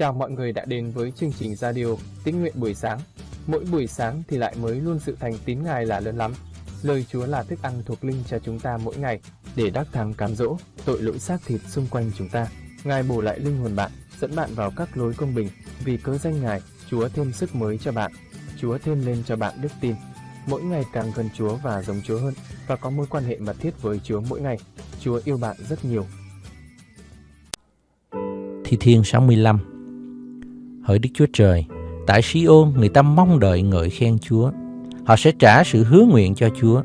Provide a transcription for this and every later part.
Chào mọi người đã đến với chương trình radio Tín nguyện buổi sáng. Mỗi buổi sáng thì lại mới luôn sự thành tín Ngài là lớn lắm. Lời Chúa là thức ăn thuộc linh cho chúng ta mỗi ngày để đắc thắng cám dỗ tội lỗi xác thịt xung quanh chúng ta. Ngài bổ lại linh hồn bạn, dẫn bạn vào các lối công bình. Vì cớ danh Ngài, Chúa thêm sức mới cho bạn. Chúa thêm lên cho bạn đức tin. Mỗi ngày càng gần Chúa và giống Chúa hơn và có mối quan hệ mật thiết với Chúa mỗi ngày. Chúa yêu bạn rất nhiều. Thi Thiên 65 Hỡi Đức Chúa Trời, tại Siôn người ta mong đợi ngợi khen Chúa. Họ sẽ trả sự hứa nguyện cho Chúa.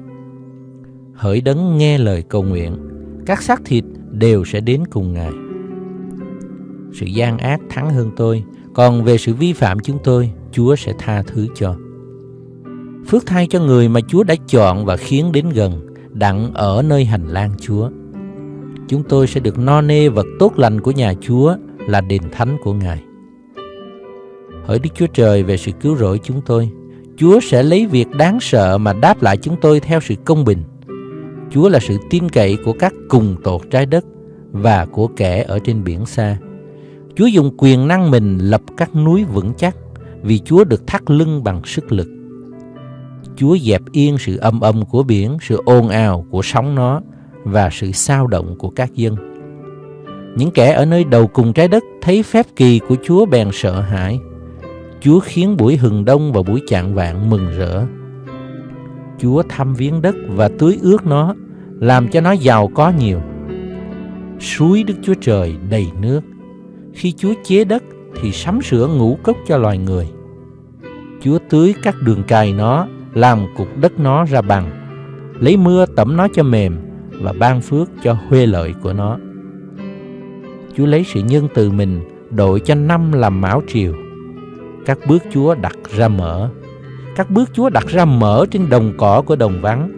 Hỡi đấng nghe lời cầu nguyện, các xác thịt đều sẽ đến cùng Ngài. Sự gian ác thắng hơn tôi, còn về sự vi phạm chúng tôi, Chúa sẽ tha thứ cho. Phước thay cho người mà Chúa đã chọn và khiến đến gần, đặng ở nơi hành lang Chúa. Chúng tôi sẽ được no nê vật tốt lành của nhà Chúa là đền thánh của Ngài. Hỡi Đức Chúa Trời về sự cứu rỗi chúng tôi, Chúa sẽ lấy việc đáng sợ mà đáp lại chúng tôi theo sự công bình. Chúa là sự tin cậy của các cùng tột trái đất và của kẻ ở trên biển xa. Chúa dùng quyền năng mình lập các núi vững chắc vì Chúa được thắt lưng bằng sức lực. Chúa dẹp yên sự âm âm của biển, sự ồn ào của sóng nó và sự sao động của các dân. Những kẻ ở nơi đầu cùng trái đất thấy phép kỳ của Chúa bèn sợ hãi. Chúa khiến buổi hừng đông và buổi chạng vạn mừng rỡ. Chúa thăm viếng đất và tưới ướt nó, làm cho nó giàu có nhiều. Suối Đức Chúa Trời đầy nước. Khi Chúa chế đất thì sắm sửa ngũ cốc cho loài người. Chúa tưới các đường cài nó, làm cục đất nó ra bằng, lấy mưa tẩm nó cho mềm và ban phước cho huê lợi của nó. Chúa lấy sự nhân từ mình đội cho năm làm mão triều. Các bước Chúa đặt ra mở. Các bước Chúa đặt ra mở trên đồng cỏ của đồng vắng,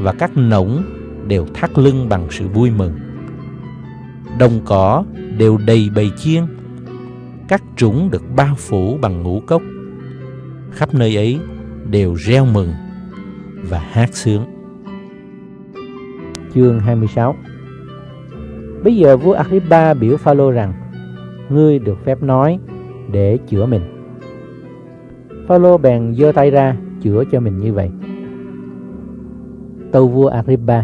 và các nỗng đều thắt lưng bằng sự vui mừng. Đồng cỏ đều đầy bầy chiên. Các trũng được bao phủ bằng ngũ cốc. Khắp nơi ấy đều reo mừng và hát sướng. Chương 26 Bây giờ vua Agrippa biểu Phaolô rằng, Ngươi được phép nói để chữa mình Phaolô bèn giơ tay ra chữa cho mình như vậy. Tâu vua Agrippa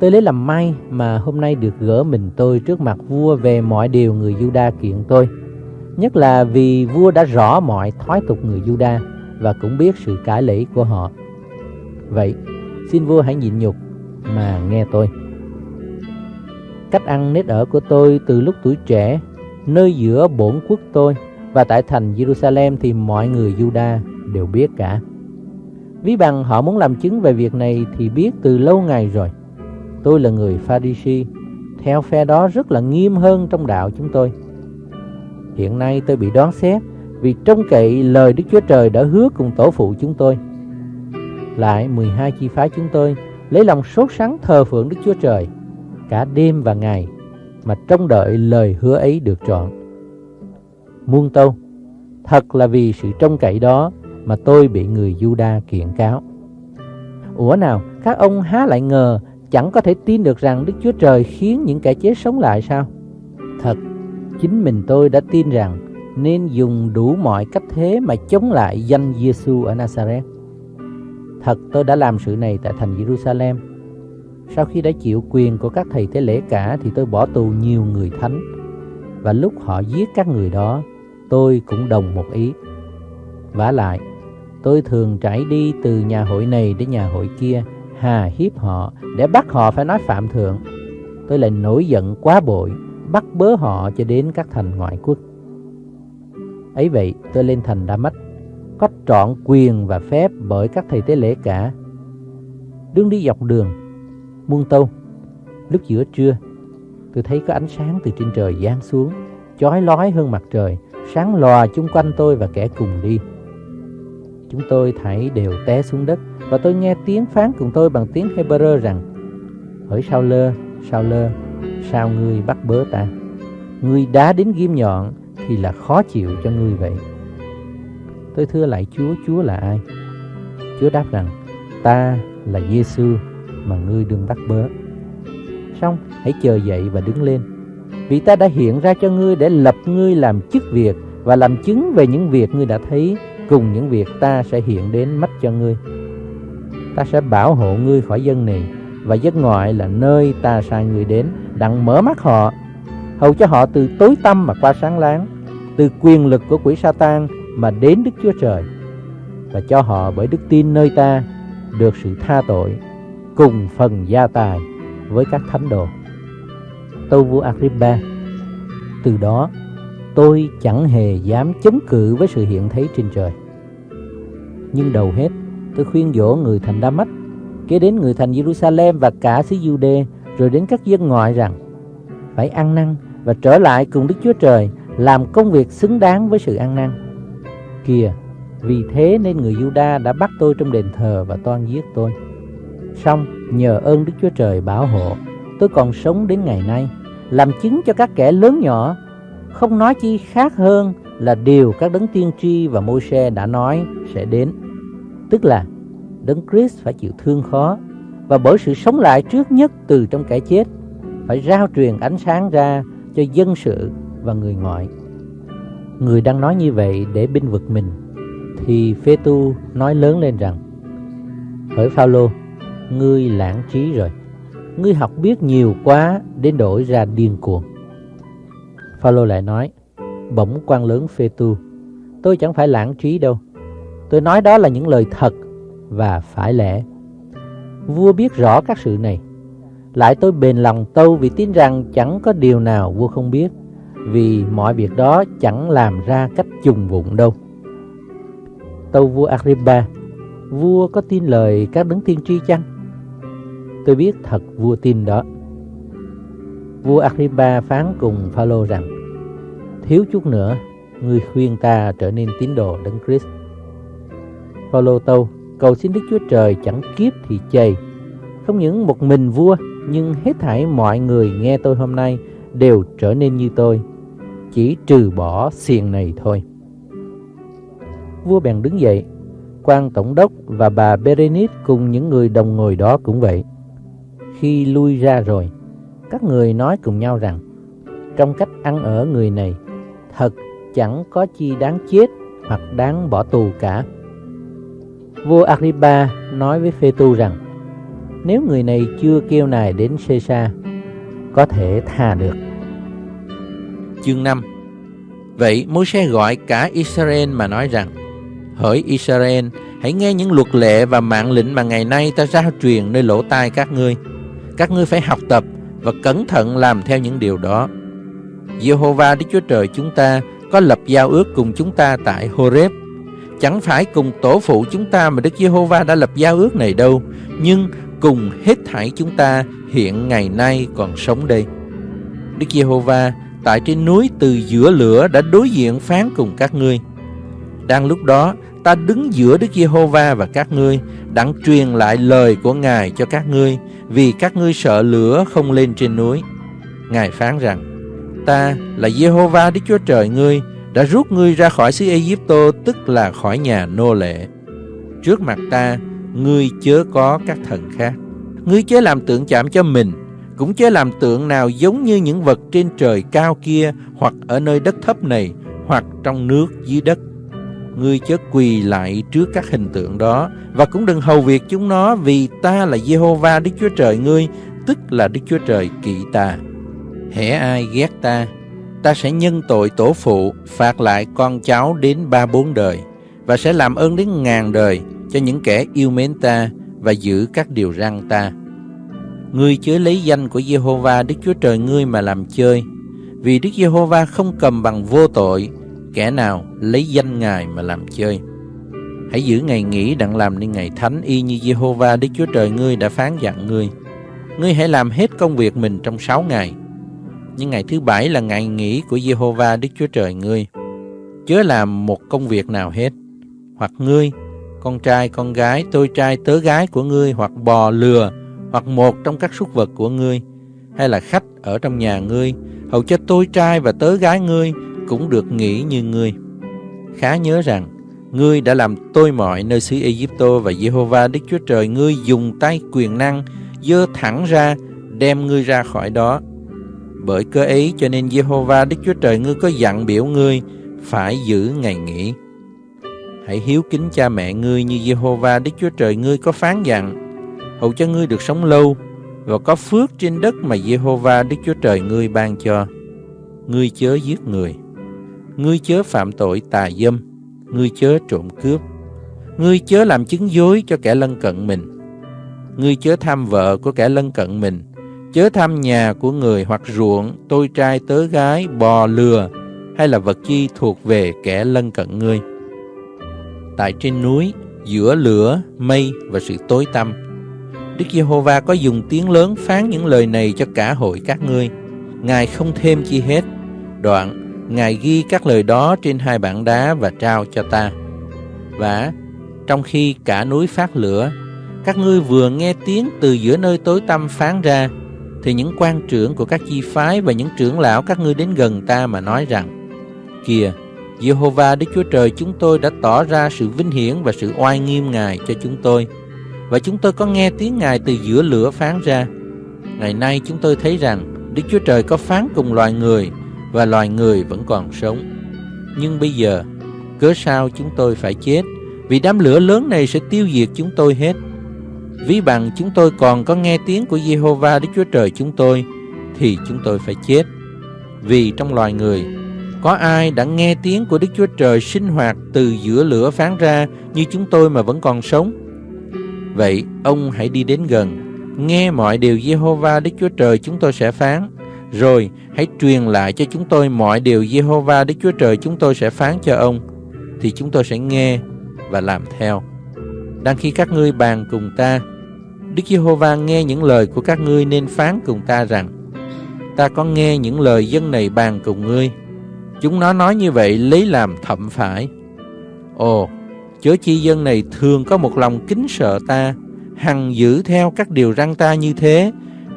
Tôi lấy làm may mà hôm nay được gỡ mình tôi trước mặt vua về mọi điều người Juda kiện tôi. Nhất là vì vua đã rõ mọi thói tục người Juda và cũng biết sự cải lễ của họ. Vậy xin vua hãy nhịn nhục mà nghe tôi. Cách ăn nết ở của tôi từ lúc tuổi trẻ, nơi giữa bổn quốc tôi và tại thành Jerusalem thì mọi người Juda đều biết cả. Ví bằng họ muốn làm chứng về việc này thì biết từ lâu ngày rồi. Tôi là người Pharisee, theo phe đó rất là nghiêm hơn trong đạo chúng tôi. Hiện nay tôi bị đoán xét vì trông cậy lời Đức Chúa Trời đã hứa cùng tổ phụ chúng tôi. Lại 12 chi phái chúng tôi lấy lòng sốt sắng thờ phượng Đức Chúa Trời cả đêm và ngày mà trông đợi lời hứa ấy được trọn. Muôn tâu, thật là vì sự trông cậy đó mà tôi bị người Juda kiện cáo. Ủa nào, các ông há lại ngờ chẳng có thể tin được rằng Đức Chúa Trời khiến những kẻ chết sống lại sao? Thật, chính mình tôi đã tin rằng nên dùng đủ mọi cách thế mà chống lại danh Giêsu ở Nazareth. Thật tôi đã làm sự này tại thành Jerusalem sau khi đã chịu quyền của các thầy tế lễ cả thì tôi bỏ tù nhiều người thánh. Và lúc họ giết các người đó, tôi cũng đồng một ý. vả lại, tôi thường trải đi từ nhà hội này đến nhà hội kia, hà hiếp họ để bắt họ phải nói phạm thượng. Tôi lại nổi giận quá bội, bắt bớ họ cho đến các thành ngoại quốc. Ấy vậy, tôi lên thành Đa Mách, có trọn quyền và phép bởi các thầy tế lễ cả. đứng đi dọc đường, muôn tâu lúc giữa trưa tôi thấy có ánh sáng từ trên trời giáng xuống chói lói hơn mặt trời sáng lòa chung quanh tôi và kẻ cùng đi. Chúng tôi thảy đều té xuống đất và tôi nghe tiếng phán cùng tôi bằng tiếng Hebrew rằng hỡi sao lơ sao lơ sao ngươi bắt bớ ta? Ngươi đá đến ghim nhọn thì là khó chịu cho ngươi vậy. Tôi thưa lại Chúa Chúa là ai? Chúa đáp rằng ta là Giêsu mà ngươi đừng bắt bớ. Xong, hãy chờ dậy và đứng lên, vì ta đã hiện ra cho ngươi để lập ngươi làm chức việc và làm chứng về những việc ngươi đã thấy cùng những việc ta sẽ hiện đến mắt cho ngươi. Ta sẽ bảo hộ ngươi khỏi dân này và dân ngoại là nơi ta sai ngươi đến, đặng mở mắt họ, hầu cho họ từ tối tăm mà qua sáng láng, từ quyền lực của quỷ sa tan mà đến Đức Chúa Trời, và cho họ bởi đức tin nơi ta được sự tha tội cùng phần gia tài với các thánh đồ. Tâu vua Agrippa Từ đó tôi chẳng hề dám chống cự với sự hiện thấy trên trời. Nhưng đầu hết tôi khuyên dỗ người thành Đa Mách kế đến người thành Jerusalem và cả xứ Jude rồi đến các dân ngoại rằng phải ăn năn và trở lại cùng Đức Chúa Trời làm công việc xứng đáng với sự ăn năn. Kìa, vì thế nên người Juda đã bắt tôi trong đền thờ và toan giết tôi. Xong, nhờ ơn Đức Chúa Trời bảo hộ, tôi còn sống đến ngày nay, làm chứng cho các kẻ lớn nhỏ, không nói chi khác hơn là điều các đấng tiên tri và môi xe đã nói sẽ đến. Tức là Đấng Christ phải chịu thương khó và bởi sự sống lại trước nhất từ trong kẻ chết phải rao truyền ánh sáng ra cho dân sự và người ngoại. Người đang nói như vậy để binh vực mình thì Phê Tu nói lớn lên rằng Hỡi Phaolô, ngươi lãng trí rồi. Ngươi học biết nhiều quá đến đổi ra điên cuồng. Phaolô lại nói: Bỗng quan lớn Phê Tu, tôi chẳng phải lãng trí đâu. Tôi nói đó là những lời thật và phải lẽ. Vua biết rõ các sự này. Lại tôi bền lòng tâu vì tin rằng chẳng có điều nào vua không biết, vì mọi việc đó chẳng làm ra cách trùng vụng đâu. Tâu vua Agrippa, vua có tin lời các đấng tiên tri chăng? Tôi biết thật vua tin đó. Vua Agrippa phán cùng Phaolô rằng: Thiếu chút nữa, ngươi khuyên ta trở nên tín đồ đấng Christ. Phaolô tâu: cầu xin Đức Chúa Trời chẳng kiếp thì chày. Không những một mình vua, nhưng hết thảy mọi người nghe tôi hôm nay đều trở nên như tôi, chỉ trừ bỏ xiềng này thôi. Vua bèn đứng dậy, quan tổng đốc và bà Berenice cùng những người đồng ngồi đó cũng vậy. Khi lui ra rồi, các người nói cùng nhau rằng, trong cách ăn ở người này, thật chẳng có chi đáng chết hoặc đáng bỏ tù cả. Vua Agrippa nói với Phê Tu rằng nếu người này chưa kêu nài đến Caesar có thể tha được. Chương 5 Vậy Môi-se gọi cả Israel mà nói rằng Hỡi Israel, hãy nghe những luật lệ và mạng lệnh mà ngày nay ta ra truyền nơi lỗ tai các ngươi. Các ngươi phải học tập và cẩn thận làm theo những điều đó. Jehovah Đức Chúa Trời chúng ta có lập giao ước cùng chúng ta tại Horeb Chẳng phải cùng tổ phụ chúng ta mà Đức Giê-hô-va đã lập giao ước này đâu, nhưng cùng hết thảy chúng ta hiện ngày nay còn sống đây. Đức Giê-hô-va tại trên núi từ giữa lửa đã đối diện phán cùng các ngươi. Đang lúc đó, ta đứng giữa Đức Giê-hô-va và các ngươi, đặng truyền lại lời của Ngài cho các ngươi, vì các ngươi sợ lửa không lên trên núi. Ngài phán rằng, ta là Giê-hô-va Đức Chúa Trời ngươi, đã rút ngươi ra khỏi xứ Egypto tức là khỏi nhà nô lệ. Trước mặt ta, ngươi chớ có các thần khác. Ngươi chớ làm tượng chạm cho mình, cũng chớ làm tượng nào giống như những vật trên trời cao kia hoặc ở nơi đất thấp này hoặc trong nước dưới đất. Ngươi chớ quỳ lại trước các hình tượng đó và cũng đừng hầu việc chúng nó vì ta là Jehovah Đức Chúa Trời ngươi, tức là Đức Chúa Trời kỵ ta. Hễ ai ghét ta ta sẽ nhân tội tổ phụ phạt lại con cháu đến ba bốn đời và sẽ làm ơn đến ngàn đời cho những kẻ yêu mến ta và giữ các điều răn ta. Ngươi chớ lấy danh của Jehovah Đức Chúa Trời ngươi mà làm chơi, vì Đức Giê-hô-va không cầm bằng vô tội kẻ nào lấy danh Ngài mà làm chơi. Hãy giữ ngày nghỉ đặng làm nên ngày thánh y như Giê-hô-va Đức Chúa Trời ngươi đã phán dặn ngươi. Ngươi hãy làm hết công việc mình trong sáu ngày, nhưng ngày thứ bảy là ngày nghỉ của Jehovah Đức Chúa Trời ngươi. Chớ làm một công việc nào hết, hoặc ngươi, con trai, con gái, tôi trai, tớ gái của ngươi, hoặc bò, lừa, hoặc một trong các súc vật của ngươi, hay là khách ở trong nhà ngươi, hầu cho tôi trai và tớ gái ngươi cũng được nghỉ như ngươi. Khá nhớ rằng, ngươi đã làm tôi mọi nơi xứ Egypto và Jehovah Đức Chúa Trời ngươi dùng tay quyền năng dơ thẳng ra đem ngươi ra khỏi đó Bởi cơ ấy cho nên Jehovah Đức Chúa Trời ngươi có dặn biểu ngươi phải giữ ngày nghỉ. Hãy hiếu kính cha mẹ ngươi như Jehovah Đức Chúa Trời ngươi có phán dặn, hầu cho ngươi được sống lâu và có phước trên đất mà Jehovah Đức Chúa Trời ngươi ban cho. Ngươi chớ giết người, ngươi chớ phạm tội tà dâm, ngươi chớ trộm cướp, ngươi chớ làm chứng dối cho kẻ lân cận mình, ngươi chớ tham vợ của kẻ lân cận mình, chớ tham nhà của người hoặc ruộng, tôi trai tớ gái, bò lừa hay là vật chi thuộc về kẻ lân cận ngươi. Tại trên núi, giữa lửa, mây và sự tối tăm, Đức Giê-hô-va có dùng tiếng lớn phán những lời này cho cả hội các ngươi. Ngài không thêm chi hết. Đoạn, Ngài ghi các lời đó trên hai bảng đá và trao cho ta. Và trong khi cả núi phát lửa, các ngươi vừa nghe tiếng từ giữa nơi tối tăm phán ra, thì những quan trưởng của các chi phái và những trưởng lão các ngươi đến gần ta mà nói rằng, Kìa, Jehovah Đức Chúa Trời chúng tôi đã tỏ ra sự vinh hiển và sự oai nghiêm Ngài cho chúng tôi. Và chúng tôi có nghe tiếng Ngài từ giữa lửa phán ra. Ngày nay chúng tôi thấy rằng Đức Chúa Trời có phán cùng loài người và loài người vẫn còn sống. Nhưng bây giờ, cớ sao chúng tôi phải chết? Vì đám lửa lớn này sẽ tiêu diệt chúng tôi hết. Ví bằng chúng tôi còn có nghe tiếng của Jehovah Đức Chúa Trời chúng tôi, thì chúng tôi phải chết. Vì trong loài người, có ai đã nghe tiếng của Đức Chúa Trời sinh hoạt từ giữa lửa phán ra như chúng tôi mà vẫn còn sống? Vậy, ông hãy đi đến gần, nghe mọi điều Jehovah Đức Chúa Trời chúng tôi sẽ phán, rồi hãy truyền lại cho chúng tôi mọi điều Jehovah Đức Chúa Trời chúng tôi sẽ phán cho ông, thì chúng tôi sẽ nghe và làm theo. Đang khi các ngươi bàn cùng ta, Đức Giê-hô-va nghe những lời của các ngươi nên phán cùng ta rằng, ta có nghe những lời dân này bàn cùng ngươi. Chúng nó nói như vậy lấy làm thậm phải. Ồ, chớ chi dân này thường có một lòng kính sợ ta, hằng giữ theo các điều răn ta như thế,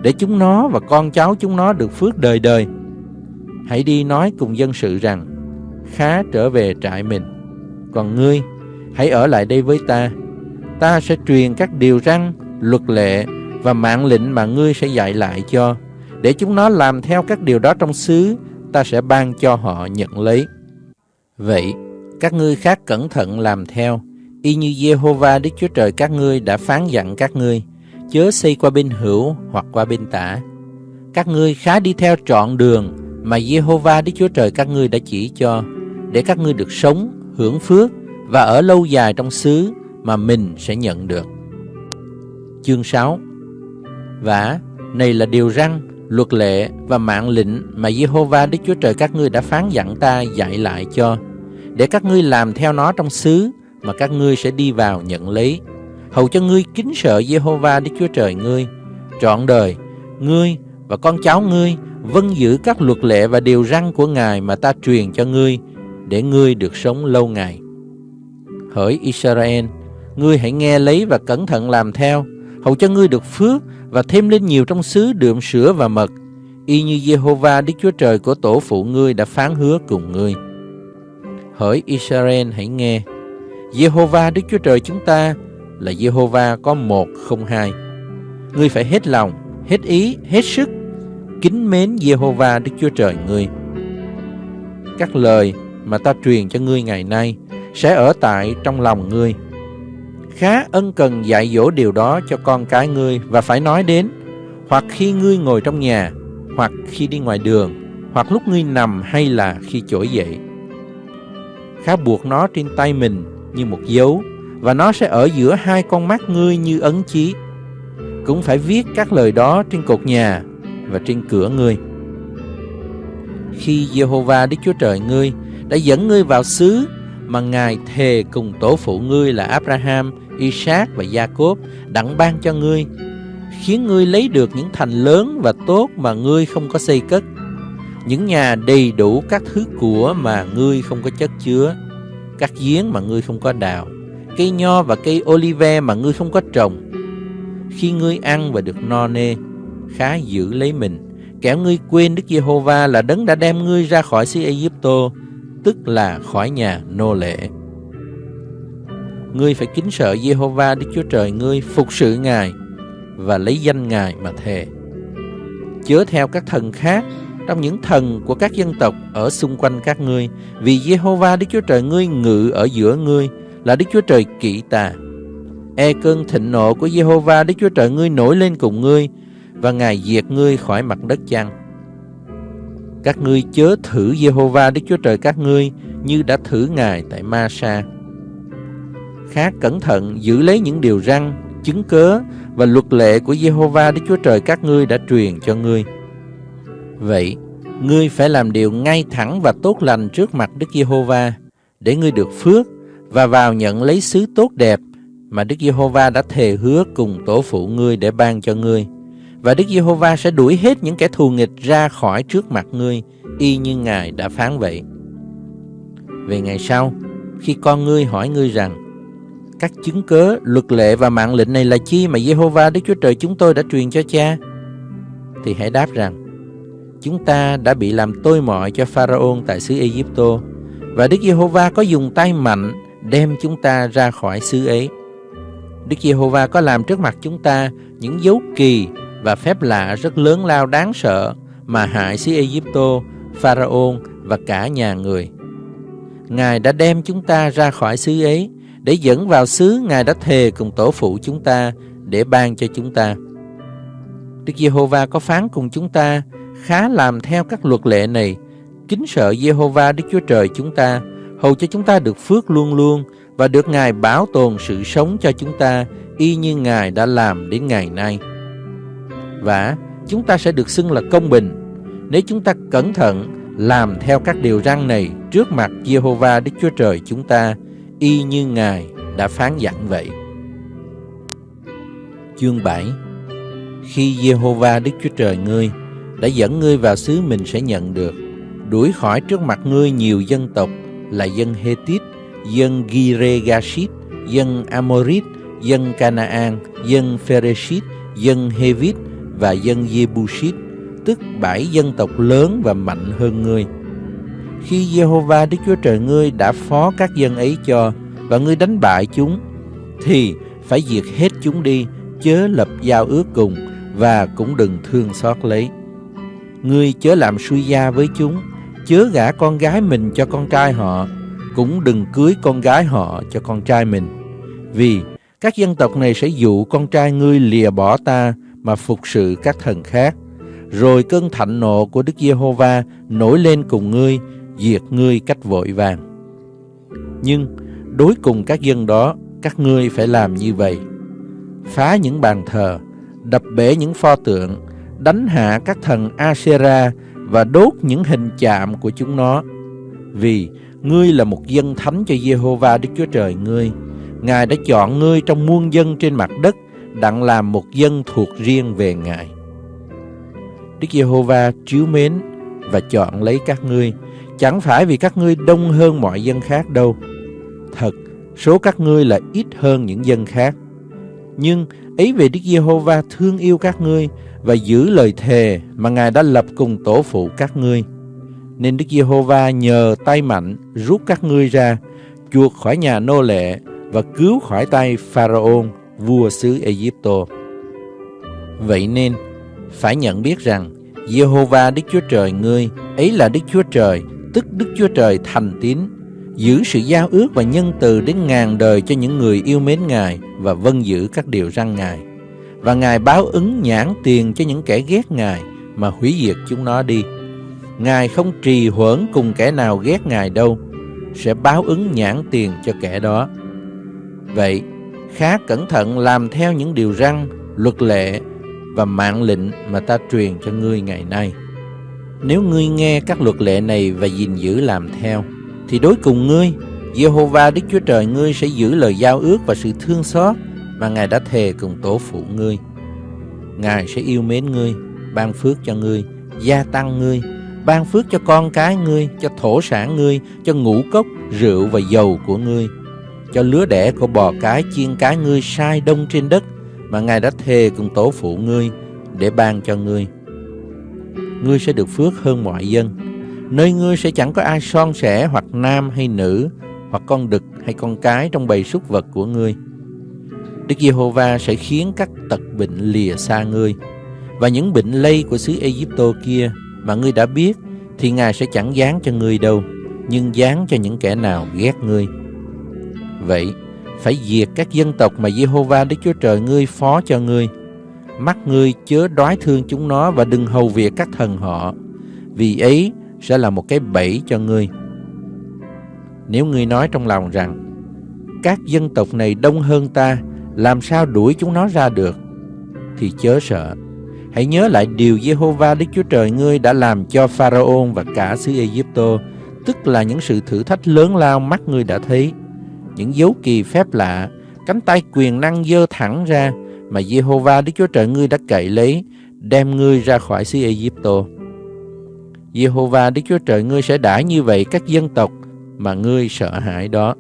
để chúng nó và con cháu chúng nó được phước đời đời. Hãy đi nói cùng dân sự rằng, khá trở về trại mình. Còn ngươi, hãy ở lại đây với ta. Ta sẽ truyền các điều răn, luật lệ và mạng lệnh mà ngươi sẽ dạy lại cho, để chúng nó làm theo các điều đó trong xứ, ta sẽ ban cho họ nhận lấy. Vậy, các ngươi khác cẩn thận làm theo, y như Jehovah Đức Chúa Trời các ngươi đã phán dặn các ngươi, chớ xây qua bên hữu hoặc qua bên tả. Các ngươi khá đi theo trọn đường mà Jehovah Đức Chúa Trời các ngươi đã chỉ cho, để các ngươi được sống, hưởng phước và ở lâu dài trong xứ mà mình sẽ nhận được. Chương 6 Và này là điều răn, luật lệ và mạng lệnh mà Jehovah Đức Chúa Trời các ngươi đã phán dặn ta dạy lại cho, để các ngươi làm theo nó trong xứ mà các ngươi sẽ đi vào nhận lấy. Hầu cho ngươi kính sợ Jehovah Đức Chúa Trời ngươi, trọn đời, ngươi và con cháu ngươi vâng giữ các luật lệ và điều răn của Ngài mà ta truyền cho ngươi, để ngươi được sống lâu ngày. Hỡi Israel, ngươi hãy nghe lấy và cẩn thận làm theo, hầu cho ngươi được phước và thêm lên nhiều trong xứ đượm sữa và mật, y như Jehovah Đức Chúa Trời của tổ phụ ngươi đã phán hứa cùng ngươi. Hỡi Israel hãy nghe, Jehovah Đức Chúa Trời chúng ta là Jehovah có một không hai. Ngươi phải hết lòng, hết ý, hết sức, kính mến Jehovah Đức Chúa Trời ngươi. Các lời mà ta truyền cho ngươi ngày nay sẽ ở tại trong lòng ngươi khá ân cần dạy dỗ điều đó cho con cái ngươi và phải nói đến, hoặc khi ngươi ngồi trong nhà, hoặc khi đi ngoài đường, hoặc lúc ngươi nằm hay là khi trỗi dậy. Khá buộc nó trên tay mình như một dấu, và nó sẽ ở giữa hai con mắt ngươi như ấn chí. Cũng phải viết các lời đó trên cột nhà và trên cửa ngươi. Khi Jehovah Đức Chúa Trời ngươi đã dẫn ngươi vào xứ mà Ngài thề cùng tổ phụ ngươi là Abraham, Isaac và Jacob đặng ban cho ngươi, khiến ngươi lấy được những thành lớn và tốt mà ngươi không có xây cất, những nhà đầy đủ các thứ của mà ngươi không có chất chứa, các giếng mà ngươi không có đào, cây nho và cây olive mà ngươi không có trồng. Khi ngươi ăn và được no nê, khá giữ lấy mình, kẻo ngươi quên Đức Giê-hô-va là đấng đã đem ngươi ra khỏi xứ Ai-cập, tức là khỏi nhà nô lệ ngươi phải kính sợ giê-hô-va Đức Chúa Trời ngươi, phục sự Ngài và lấy danh Ngài mà thề. Chớ theo các thần khác trong những thần của các dân tộc ở xung quanh các ngươi, vì giê-hô-va Đức Chúa Trời ngươi ngự ở giữa ngươi, là Đức Chúa Trời kỵ tà. E cơn thịnh nộ của Jehovah Đức Chúa Trời ngươi nổi lên cùng ngươi, và Ngài diệt ngươi khỏi mặt đất chăng? Các ngươi chớ thử Jehovah Đức Chúa Trời các ngươi như đã thử Ngài tại Ma-sa. Khác cẩn thận giữ lấy những điều răn, chứng cớ và luật lệ của Jehovah Đức Chúa Trời các ngươi đã truyền cho ngươi. Vậy, ngươi phải làm điều ngay thẳng và tốt lành trước mặt Đức Giê-hô-va để ngươi được phước và vào nhận lấy xứ tốt đẹp mà Đức Giê-hô-va đã thề hứa cùng tổ phụ ngươi để ban cho ngươi. Và Đức Giê-hô-va sẽ đuổi hết những kẻ thù nghịch ra khỏi trước mặt ngươi, y như Ngài đã phán vậy. Về ngày sau, khi con ngươi hỏi ngươi rằng, các chứng cớ, luật lệ và mạng lệnh này là chi mà Giê-hô-va Đức Chúa Trời chúng tôi đã truyền cho cha? Thì hãy đáp rằng, chúng ta đã bị làm tôi mọi cho Pharaon tại xứ Egypto và Đức Giê-hô-va có dùng tay mạnh đem chúng ta ra khỏi xứ ấy. Đức Giê-hô-va có làm trước mặt chúng ta những dấu kỳ và phép lạ rất lớn lao đáng sợ mà hại xứ Egypto, Pharaon và cả nhà người. Ngài đã đem chúng ta ra khỏi xứ ấy để dẫn vào xứ Ngài đã thề cùng tổ phụ chúng ta để ban cho chúng ta. Đức Giê-hô-va có phán cùng chúng ta khá làm theo các luật lệ này, kính sợ Giê-hô-va Đức Chúa Trời chúng ta, hầu cho chúng ta được phước luôn luôn và được Ngài bảo tồn sự sống cho chúng ta y như Ngài đã làm đến ngày nay. Và chúng ta sẽ được xưng là công bình nếu chúng ta cẩn thận làm theo các điều răn này trước mặt Giê-hô-va Đức Chúa Trời chúng ta y như Ngài đã phán dặn vậy. Chương 7 Khi Giê-hô-va Đức Chúa Trời ngươi đã dẫn ngươi vào xứ mình sẽ nhận được, đuổi khỏi trước mặt ngươi nhiều dân tộc là dân Hethit, dân Giregashit, dân Amorit, dân Canaan, dân Phereshit, dân Hevit và dân Jebusit, tức bảy dân tộc lớn và mạnh hơn ngươi. Khi Jehovah Đức Chúa Trời ngươi đã phó các dân ấy cho và ngươi đánh bại chúng, thì phải diệt hết chúng đi, chớ lập giao ước cùng và cũng đừng thương xót lấy. Ngươi chớ làm suy gia với chúng, chớ gả con gái mình cho con trai họ, cũng đừng cưới con gái họ cho con trai mình. Vì các dân tộc này sẽ dụ con trai ngươi lìa bỏ ta mà phục sự các thần khác. Rồi cơn thạnh nộ của Đức Giê-hô-va nổi lên cùng ngươi, diệt ngươi cách vội vàng. Nhưng đối cùng các dân đó, các ngươi phải làm như vậy. Phá những bàn thờ, đập bể những pho tượng, đánh hạ các thần Asera và đốt những hình chạm của chúng nó. Vì ngươi là một dân thánh cho Giê-hô-va Đức Chúa Trời ngươi. Ngài đã chọn ngươi trong muôn dân trên mặt đất đặng làm một dân thuộc riêng về Ngài. Đức Giê-hô-va chiếu mến và chọn lấy các ngươi, chẳng phải vì các ngươi đông hơn mọi dân khác đâu. Thật, số các ngươi là ít hơn những dân khác. Nhưng ấy về Đức Giê-hô-va thương yêu các ngươi và giữ lời thề mà Ngài đã lập cùng tổ phụ các ngươi. Nên Đức Giê-hô-va nhờ tay mạnh rút các ngươi ra, chuộc khỏi nhà nô lệ và cứu khỏi tay Pharaon, vua xứ Egypto. Vậy nên, phải nhận biết rằng Giê-hô-va Đức Chúa Trời ngươi ấy là Đức Chúa Trời, tức Đức Chúa Trời thành tín, giữ sự giao ước và nhân từ đến ngàn đời cho những người yêu mến Ngài và vâng giữ các điều răn Ngài và Ngài báo ứng nhãn tiền cho những kẻ ghét Ngài mà hủy diệt chúng nó đi. Ngài không trì hoãn cùng kẻ nào ghét Ngài đâu, sẽ báo ứng nhãn tiền cho kẻ đó. Vậy, khá cẩn thận làm theo những điều răn, luật lệ và mạng lệnh mà ta truyền cho ngươi ngày nay. Nếu ngươi nghe các luật lệ này và gìn giữ làm theo, thì đối cùng ngươi, Jehovah Đức Chúa Trời ngươi sẽ giữ lời giao ước và sự thương xót mà Ngài đã thề cùng tổ phụ ngươi. Ngài sẽ yêu mến ngươi, ban phước cho ngươi, gia tăng ngươi, ban phước cho con cái ngươi, cho thổ sản ngươi, cho ngũ cốc, rượu và dầu của ngươi, cho lứa đẻ của bò cái, chiên cái ngươi sai đông trên đất mà Ngài đã thề cùng tổ phụ ngươi để ban cho ngươi. Ngươi sẽ được phước hơn mọi dân. Nơi ngươi sẽ chẳng có ai son sẻ hoặc nam hay nữ, hoặc con đực hay con cái trong bầy súc vật của ngươi Đức Giê-hô-va sẽ khiến các tật bệnh lìa xa ngươi và những bệnh lây của xứ Ai-cập kia mà ngươi đã biết thì Ngài sẽ chẳng dán cho ngươi đâu, nhưng dán cho những kẻ nào ghét ngươi. Vậy, phải diệt các dân tộc mà Giê-hô-va, Đức Chúa Trời ngươi phó cho ngươi. Mắt ngươi chớ đoái thương chúng nó và đừng hầu việc các thần họ, vì ấy sẽ là một cái bẫy cho ngươi. Nếu ngươi nói trong lòng rằng, các dân tộc này đông hơn ta, làm sao đuổi chúng nó ra được, thì chớ sợ. Hãy nhớ lại điều Jehovah Đức Chúa Trời ngươi đã làm cho Pharaoh và cả xứ Egypto, tức là những sự thử thách lớn lao mắt ngươi đã thấy, những dấu kỳ phép lạ, cánh tay quyền năng dơ thẳng ra mà Jehovah Đức Chúa Trời ngươi đã cậy lấy, đem ngươi ra khỏi xứ Egypto. Jehovah Đức Chúa Trời ngươi sẽ đãi như vậy các dân tộc mà ngươi sợ hãi đó.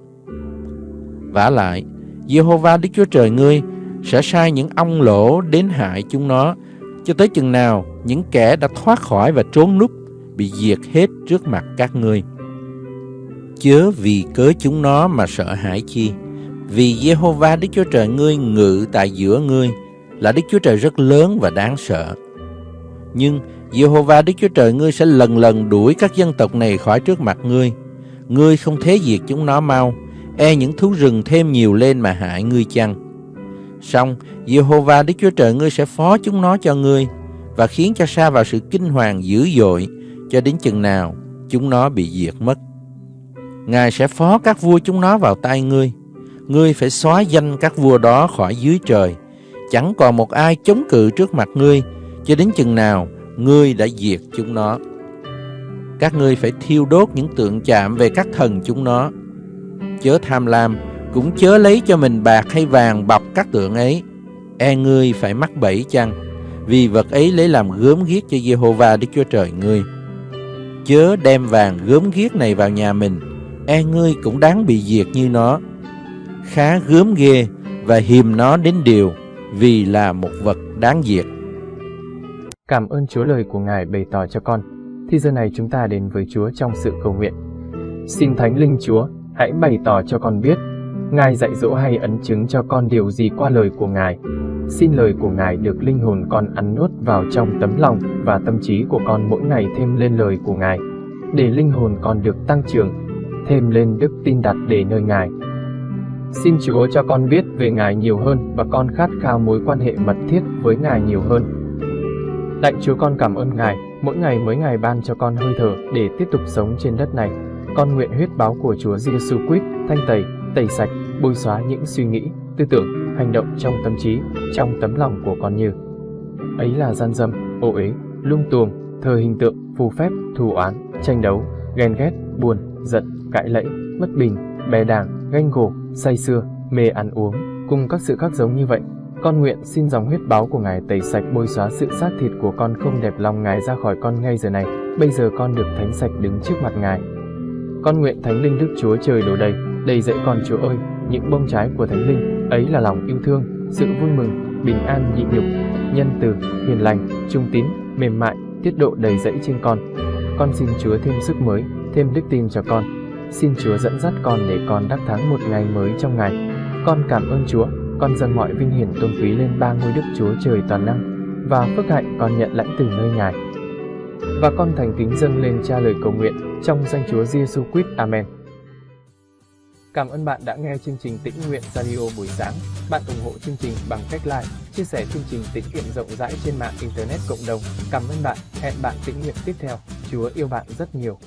vả lại, Jehovah Đức Chúa Trời ngươi sẽ sai những ong lỗ đến hại chúng nó, cho tới chừng nào những kẻ đã thoát khỏi và trốn núp bị diệt hết trước mặt các ngươi. Chớ vì cớ chúng nó mà sợ hãi chi, vì Jehovah Đức Chúa Trời ngươi ngự tại giữa ngươi, là Đức Chúa Trời rất lớn và đáng sợ. Nhưng Jehovah Đức Chúa Trời ngươi sẽ lần lần đuổi các dân tộc này khỏi trước mặt ngươi. Ngươi không thế diệt chúng nó mau, e những thú rừng thêm nhiều lên mà hại ngươi chăng. Xong, Jehovah Đức Chúa Trời ngươi sẽ phó chúng nó cho ngươi và khiến cho xa vào sự kinh hoàng dữ dội cho đến chừng nào chúng nó bị diệt mất. Ngài sẽ phó các vua chúng nó vào tay ngươi. Ngươi phải xóa danh các vua đó khỏi dưới trời. Chẳng còn một ai chống cự trước mặt ngươi cho đến chừng nào ngươi đã diệt chúng nó. Các ngươi phải thiêu đốt những tượng chạm về các thần chúng nó. Chớ tham lam, cũng chớ lấy cho mình bạc hay vàng bọc các tượng ấy. E ngươi phải mắc bẫy chăng? Vì vật ấy lấy làm gớm ghiếc cho Jehovah Đức Chúa Trời ngươi. Chớ đem vàng gớm ghiếc này vào nhà mình, e ngươi cũng đáng bị diệt như nó. Khá gớm ghê và hiềm nó đến điều, vì là một vật đáng diệt. Cảm ơn Chúa lời của Ngài bày tỏ cho con. Thì giờ này chúng ta đến với Chúa trong sự cầu nguyện. Xin Thánh Linh Chúa, hãy bày tỏ cho con biết, Ngài dạy dỗ hay ấn chứng cho con điều gì qua lời của Ngài. Xin lời của Ngài được linh hồn con ăn nuốt vào trong tấm lòng và tâm trí của con mỗi ngày thêm lên lời của Ngài, để linh hồn con được tăng trưởng, thêm lên đức tin đặt để nơi Ngài. Xin Chúa cho con biết về Ngài nhiều hơn và con khát khao mối quan hệ mật thiết với Ngài nhiều hơn. Lạy Chúa con cảm ơn Ngài, mỗi ngày mới Ngài ban cho con hơi thở để tiếp tục sống trên đất này. Con nguyện huyết báo của Chúa Giêsu Christ thanh tẩy, tẩy sạch, bôi xóa những suy nghĩ, tư tưởng, hành động trong tâm trí, trong tấm lòng của con như ấy là gian dâm, ô uế, lung tuồng, thờ hình tượng, phù phép, thù oán, tranh đấu, ghen ghét, buồn, giận, cãi lẫy, bất bình, bè đảng, ganh gổ, say sưa, mê ăn uống, cùng các sự khác giống như vậy con nguyện xin dòng huyết báo của Ngài tẩy sạch bôi xóa sự xác thịt của con không đẹp lòng Ngài ra khỏi con ngay giờ này. Bây giờ con được thánh sạch đứng trước mặt Ngài. Con nguyện Thánh Linh Đức Chúa Trời đổ đầy, đầy dẫy con Chúa ơi, những bông trái của Thánh Linh, ấy là lòng yêu thương, sự vui mừng, bình an nhịn nhục, nhân từ, hiền lành, trung tín, mềm mại, tiết độ đầy dẫy trên con. Con xin Chúa thêm sức mới, thêm đức tin cho con. Xin Chúa dẫn dắt con để con đắc thắng một ngày mới trong ngày. Con cảm ơn Chúa con dâng mọi vinh hiển tôn quý lên ba ngôi đức Chúa Trời toàn năng và phước hạnh con nhận lãnh từ nơi Ngài. Và con thành kính dâng lên cha lời cầu nguyện trong danh Chúa Giêsu Christ. Amen. Cảm ơn bạn đã nghe chương trình Tĩnh Nguyện Radio buổi sáng. Bạn ủng hộ chương trình bằng cách like, chia sẻ chương trình tĩnh nguyện rộng rãi trên mạng Internet cộng đồng. Cảm ơn bạn. Hẹn bạn tĩnh nguyện tiếp theo. Chúa yêu bạn rất nhiều.